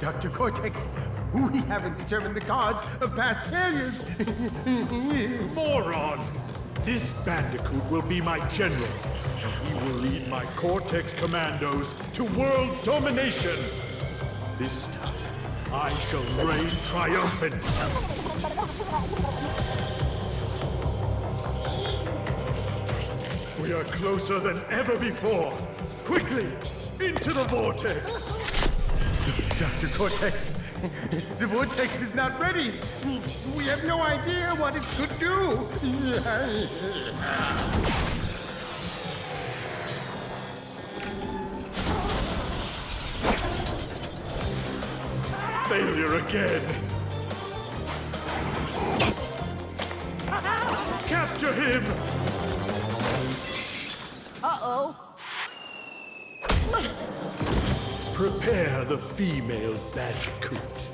Dr. Cortex, we haven't determined the cause of past failures. Moron! This Bandicoot will be my general, and he will lead my Cortex commandos to world domination. This time, I shall reign triumphant. We are closer than ever before. Quickly, into the vortex. Dr. Cortex, the vortex is not ready. We have no idea what it could do. Failure again. Capture him! Prepare the female Bandicoot.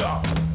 Stop.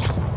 Huh?